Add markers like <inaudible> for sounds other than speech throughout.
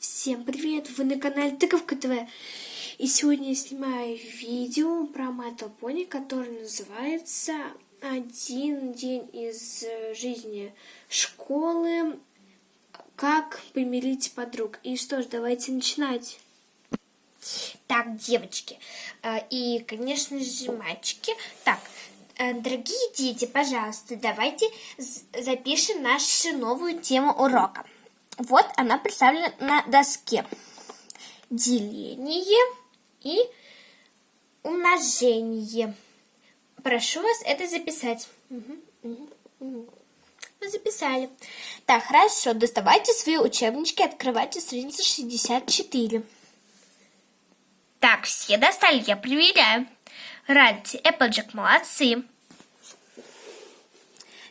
Всем привет! Вы на канале Тыковка ТВ. И сегодня я снимаю видео про Мэтта Пони, которое называется «Один день из жизни школы. Как помирить подруг». И что ж, давайте начинать. Так, девочки, э, и, конечно же, мальчики. Так, э, дорогие дети, пожалуйста, давайте запишем нашу новую тему урока. Вот она представлена на доске. Деление и умножение. Прошу вас это записать. Угу. Записали. Так, хорошо. Доставайте свои учебнички, открывайте страницу 64. Так, все достали, я проверяю. Ранти, Эпплджек, молодцы.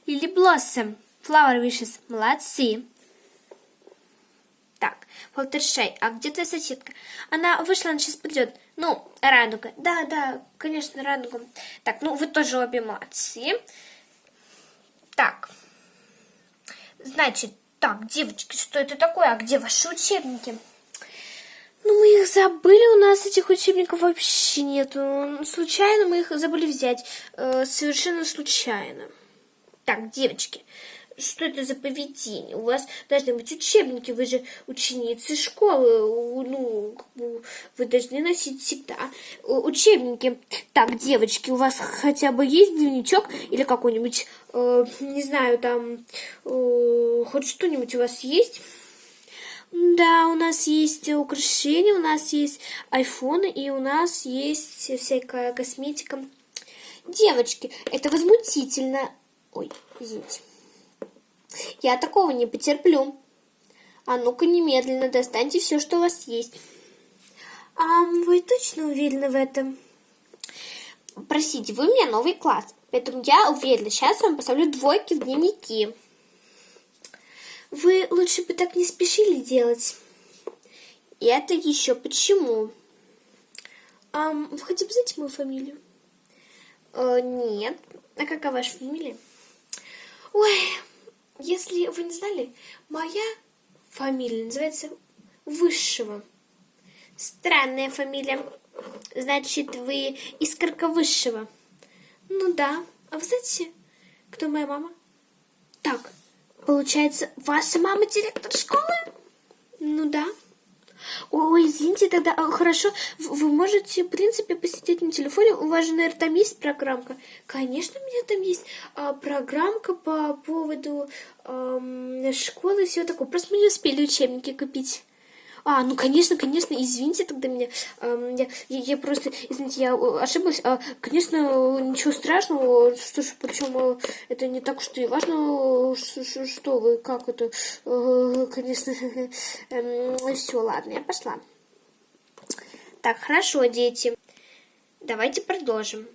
Лили Блоссом, Флауэр Вишес, молодцы. Так, Фолтершей, а где твоя соседка? Она вышла, она сейчас придет. Ну, радуга. Да, да, конечно, радуга. Так, ну вы тоже обе молодцы. Так, значит, так, девочки, что это такое? А где ваши учебники? Ну, мы их забыли, у нас этих учебников вообще нету. Случайно мы их забыли взять. Э, совершенно случайно. Так, девочки, что это за поведение? У вас должны быть учебники, вы же ученицы школы, ну, вы должны носить всегда учебники. Так, девочки, у вас хотя бы есть дневничок или какой-нибудь, э, не знаю, там, э, хоть что-нибудь у вас есть? Да, у нас есть украшения, у нас есть айфоны и у нас есть всякая косметика. Девочки, это возмутительно. Ой, извините. Я такого не потерплю. А ну-ка немедленно достаньте все, что у вас есть. А вы точно уверены в этом? Простите, вы у меня новый класс, поэтому я уверена, сейчас вам поставлю двойки в дневники. Вы лучше бы так не спешили делать. И это еще почему? А вы хотя бы знаете мою фамилию? Э, нет. А какая ваша фамилия? Ой, если вы не знали, моя фамилия называется Высшего. Странная фамилия. Значит, вы искорка Высшего. Ну да. А вы знаете, кто моя мама? Так, получается, ваша мама директор школы? Тогда а, хорошо, вы можете, в принципе, посидеть на телефоне. У вас же, наверное, там есть программка. Конечно, у меня там есть а, программка по поводу а, школы и всего такого. Просто мы не успели учебники купить. А, ну, конечно, конечно, извините тогда меня. Э, я, я, просто, извините, я ошиблась. А, конечно, ничего страшного. Что ж, причем э, это не так уж и важно, что, что вы, как это. Э, конечно, <laughs> э, все, ладно, я пошла. Так, хорошо, дети. Давайте продолжим.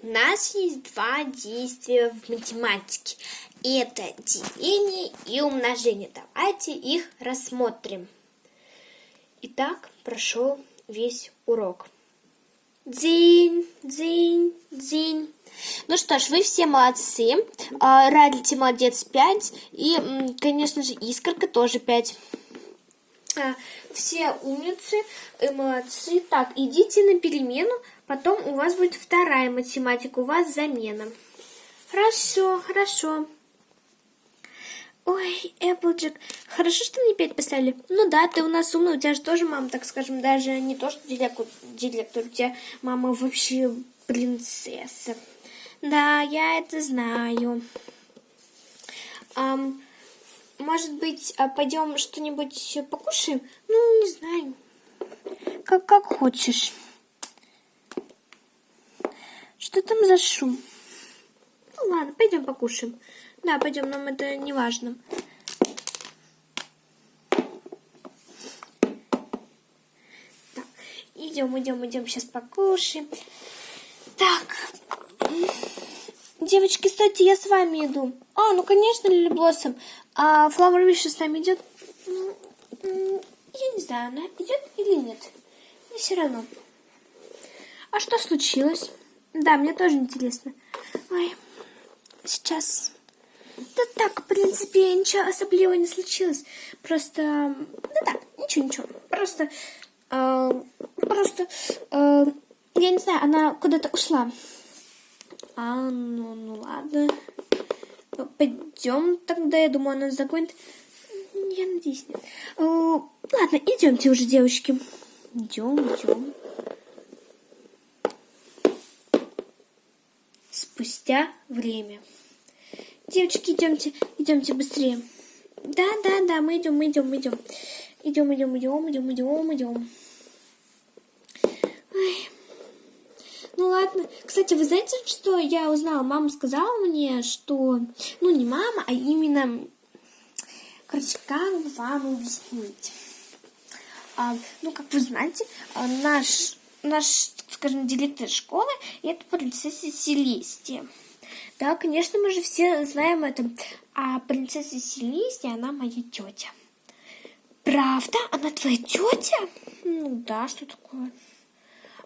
У нас есть два действия в математике. Это деление и умножение. Давайте их рассмотрим. Итак, прошел весь урок. День, день, день. Ну что ж, вы все молодцы. А, Радите молодец 5. И, конечно же, Искорка тоже 5. А, все умницы молодцы. Так, идите на перемену. Потом у вас будет вторая математика. У вас замена. Хорошо, хорошо. Ой, Эпплджек, хорошо, что мне пять послали. Ну да, ты у нас умный, у тебя же тоже мама, так скажем, даже не то, что директор, директор у тебя мама вообще принцесса. Да, я это знаю. Um, может быть, а пойдем что-нибудь покушаем? Ну, не знаю. Как, как хочешь. Что там за шум? Ну ладно, пойдем покушаем. Да, пойдем, нам это не важно. Так, идем, идем, идем, сейчас покушаем. Так, девочки, кстати, я с вами иду. А, ну, конечно, Лили Блоссом. А Флауэр Виши с нами идет? Ну, я не знаю, она идет или нет. Но все равно. А что случилось? Да, мне тоже интересно. Ой, сейчас да так, в принципе, ничего особливого не случилось. Просто, ну так, Ничего, ничего. Просто, э, просто, э, я не знаю, она куда-то ушла. А, ну, ну ладно. Пойдем тогда, я думаю, она загонит. Я надеюсь, нет. Э, ладно, идемте уже, девочки. Идем, идем. Спустя время. Девочки, идемте, идемте быстрее. Да, да, да, мы идем, мы идем, мы идем. Идем, идем, идем, идем, идем, идем. Ну ладно. Кстати, вы знаете, что я узнала? Мама сказала мне, что... Ну, не мама, а именно... Короче, как вам объяснить? А, ну, как вы знаете, наш, наш, скажем, директор школы – это принцесса Селестия. Да, конечно, мы же все знаем это. А принцесса Селестия, она моя тетя. Правда? Она твоя тетя? Ну да, что такое?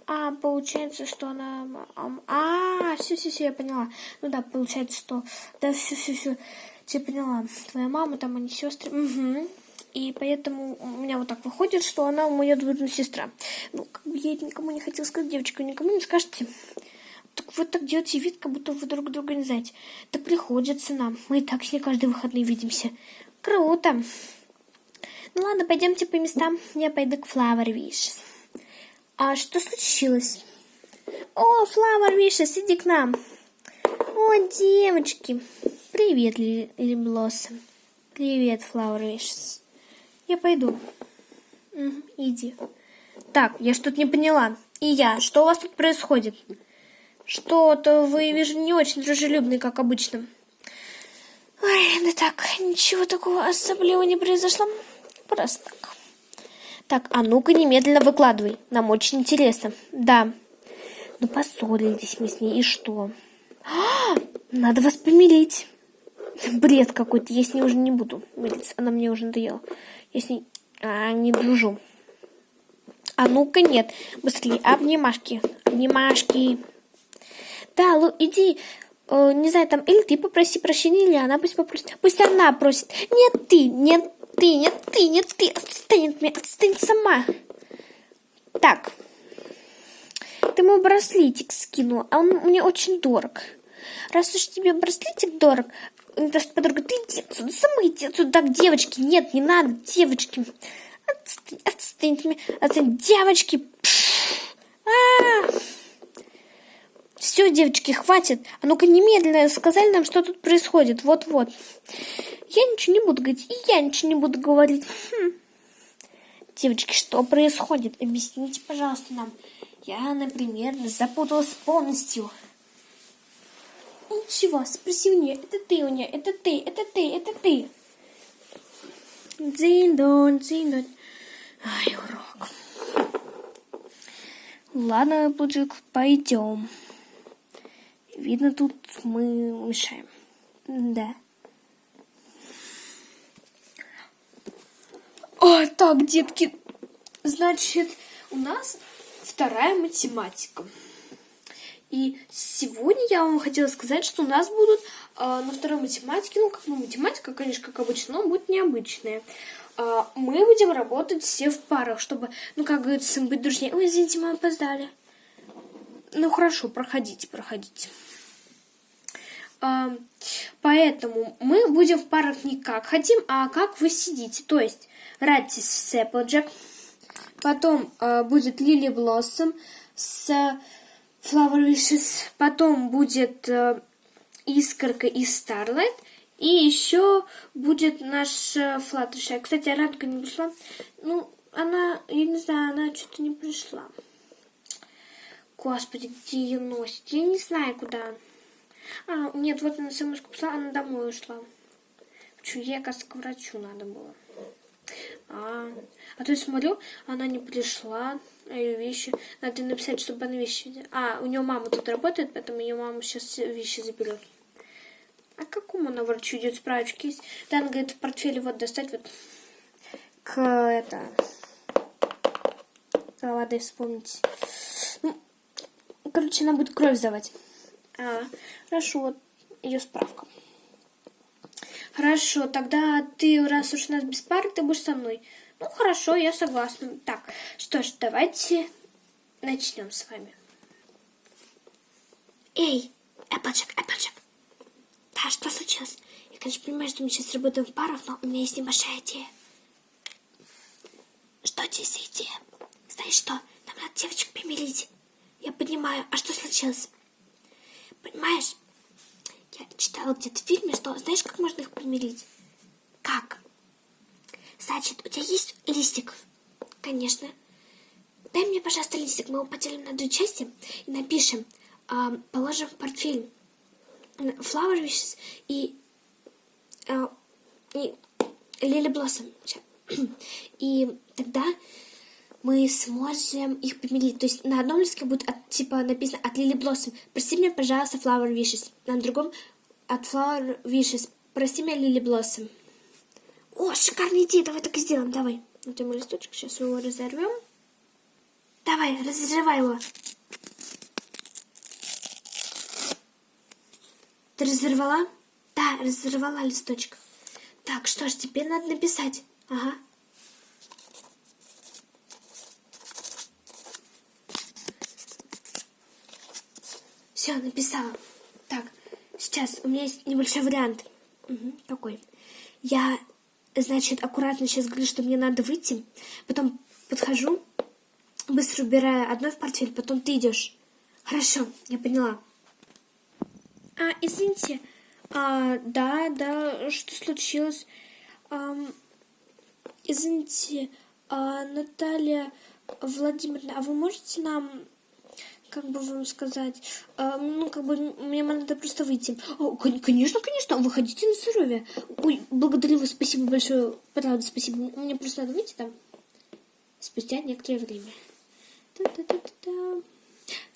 А, получается, что она... А, все, все, все, я поняла. Ну да, получается, что... Да, все, все, все. Я поняла. Твоя мама, там они сестры. Угу. И поэтому у меня вот так выходит, что она моя двоюродная сестра. Ну, как бы я никому не хотела сказать, девочка, никому не скажете. Так вы так делаете вид, как будто вы друг друга не знаете. Да приходится нам. Мы и так с ней каждые выходные видимся. Круто. Ну ладно, пойдемте по местам. Я пойду к Flower Wishes. А что случилось? О, Flower Wishes, иди к нам. О, девочки. Привет, Лили Блоссом. Привет, Flower Wishes. Я пойду. Иди. Так, я что-то не поняла. И я, что у вас тут происходит? Что-то вы, вижу, не очень дружелюбный, как обычно. Ой, да так, ничего такого особливого не произошло. Просто так. Так, а ну-ка немедленно выкладывай. Нам очень интересно. Да. Ну, поссорились мы с ней, и что? А, надо вас помирить. Бред какой-то, я с ней уже не буду мириться. Она мне уже надоела. Я с ней а, не дружу. А ну-ка нет. Быстрее, обнимашки. Обнимашки. Да, Лу, иди, э, не знаю, там, или ты попроси прощения, или она пусть попросит. Пусть она просит. Нет ты, нет ты, нет ты, нет ты. Отстань от меня, отстань сама. Так. Ты мой браслетик скинула, а он мне очень дорог. Раз уж тебе браслетик дорог, даже подруга, ты иди отсюда, сама иди отсюда. Так, девочки, нет, не надо, девочки. Отстань, отстань от меня, отстань, девочки. А -а -а. Все, девочки, хватит. А ну-ка немедленно сказали нам, что тут происходит. Вот-вот. Я ничего не буду говорить. И я ничего не буду говорить. Хм. Девочки, что происходит? Объясните, пожалуйста, нам. Я, например, запуталась полностью. Ничего, спроси у нее. Это ты у нее, это ты, это ты, это ты. Дзин-дон. Ай, урок. Ладно, Буджик, пойдем. Видно, тут мы мешаем. Да. О, так, детки, значит, у нас вторая математика. И сегодня я вам хотела сказать, что у нас будут э, на второй математике, ну, как бы математика, конечно, как обычно, но будет необычная. Э, мы будем работать все в парах, чтобы, ну, как говорится, быть дружнее. Ой, извините, мы опоздали. Ну, хорошо, проходите, проходите. Э, поэтому мы будем в парах не как хотим, а как вы сидите. То есть, Ратис с Applejack, потом э, будет Лили Блоссом с Flower Wishes, потом будет Искорка и Starlight, и еще будет наша Флатышая. Кстати, Радка не пришла. Ну, она, я не знаю, она что-то не пришла. Господи, где ее носит? Я не знаю, куда. А, нет, вот она смс писала, она домой ушла. Почему ей, оказывается, к врачу надо было. А, а то я смотрю, она не пришла, а ее вещи. Надо написать, чтобы она вещи... А, у нее мама тут работает, поэтому ее мама сейчас вещи заберет. А к какому она врачу идет справочки есть? Да, она говорит, в портфеле вот достать вот к это... А, ладно, вспомните. Короче, она будет кровь сдавать. А, хорошо, вот ее справка. Хорошо, тогда ты, раз уж у нас без пары, ты будешь со мной. Ну, хорошо, я согласна. Так, что ж, давайте начнем с вами. Эй, Эпплджек, Эпплджек. Да, что случилось? Я, конечно, понимаю, что мы сейчас работаем в парах, но у меня есть небольшая идея. Что тебе за идея? Знаешь что? Нам надо девочек помирить. Я понимаю. А что случилось? Понимаешь, я читала где-то в фильме, что знаешь, как можно их помирить? Как? Значит, у тебя есть листик? Конечно. Дай мне, пожалуйста, листик, мы его поделим на две части и напишем, а, положим в портфель Flower Wishes и, а, и Lily <clears throat> Blossom. И тогда мы сможем их помирить. То есть на одном листке будет от, типа написано от Lily Blossom. Прости меня, пожалуйста, Flower Wishes. На другом от Flower Wishes. Прости меня, Lily Blossom. О, шикарная идея, давай так и сделаем, давай. Вот мой листочек, сейчас его разорвем. Давай, разрывай его. Ты разорвала? Да, разорвала листочек. Так, что ж, теперь надо написать. Ага. Все, написала. Так, сейчас у меня есть небольшой вариант. Угу, какой? Я, значит, аккуратно сейчас говорю, что мне надо выйти. Потом подхожу, быстро убираю одно в портфель, потом ты идешь. Хорошо, я поняла. А, извините. А, да, да, что случилось? Ам, извините, а, Наталья Владимировна, а вы можете нам, как бы вам сказать, а, ну, как бы мне надо просто выйти. О, кон- конечно, конечно, выходите на здоровье. Ой, благодарю вас, спасибо большое, правда, спасибо. Мне просто надо выйти там спустя некоторое время. Та-та-та-та-та.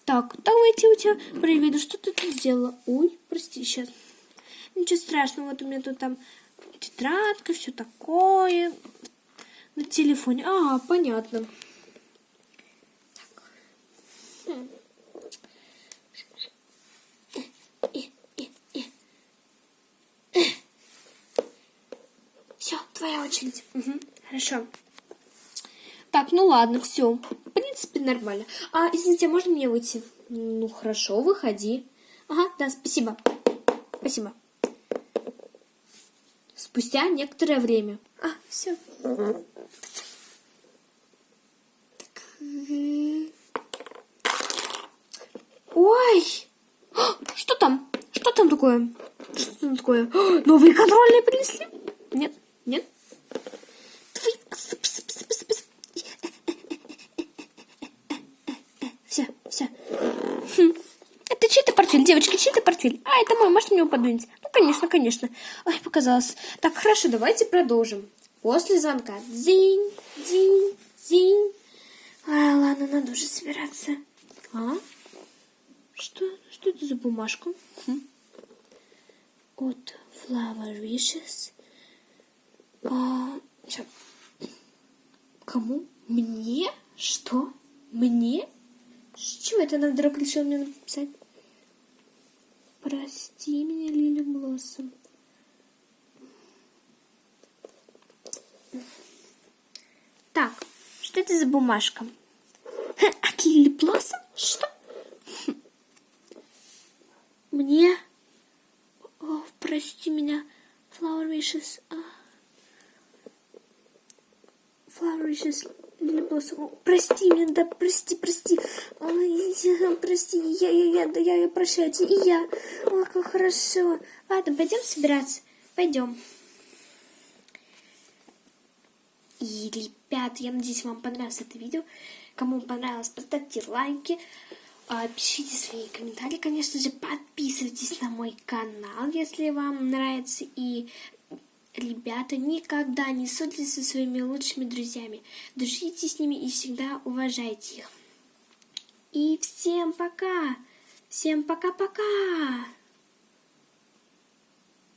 Так, давайте у тебя проверю, что ты тут сделала. Ой, прости, сейчас. Ничего страшного, вот у меня тут там тетрадка, все такое. На телефоне. А, понятно. Так. Хм. Все, твоя очередь. Мгм, Хорошо. Так, ну ладно, все. В принципе, нормально. А, извините, а можно мне выйти? Ну, хорошо, выходи. Ага, да, спасибо. Спасибо. Спустя некоторое время. А, все. Ой! А, Что там? Что там такое? Что там такое? А, Новые контрольные принесли? Нет, нет. Все, все. Хм. Это чей-то портфель, девочки, чей-то портфель. А, это мой, можете мне его подвинуть? Ну, конечно, конечно. Ой, показалось. Так, хорошо, давайте продолжим. После звонка. Дзинь, дзинь, дзинь. А, ладно, надо уже собираться. А? Что, что это за бумажка? Хм. От Flower Wishes. А. Кому? Мне? Что? Мне? С чего это она вдруг решила мне написать? Прости меня, Лили Блоссом. Так, что это за бумажка? От Лили Блоссом? Что? Мне? О, прости меня, Flower Wishes. А. Wishes, Лили Блоссом. Прости меня, да, прости, прости. Ой, прости, я, я, я, да, я, я прощаю и я. О, как хорошо. Ладно, пойдем собираться. Пойдем. И, ребят, я надеюсь, вам понравилось это видео. Кому понравилось, поставьте лайки. а, Пишите свои комментарии, конечно же, подписывайтесь на мой канал, если вам нравится. И, ребята, никогда не ссорьтесь со своими лучшими друзьями. Дружите с ними и всегда уважайте их. И всем пока! Всем пока-пока!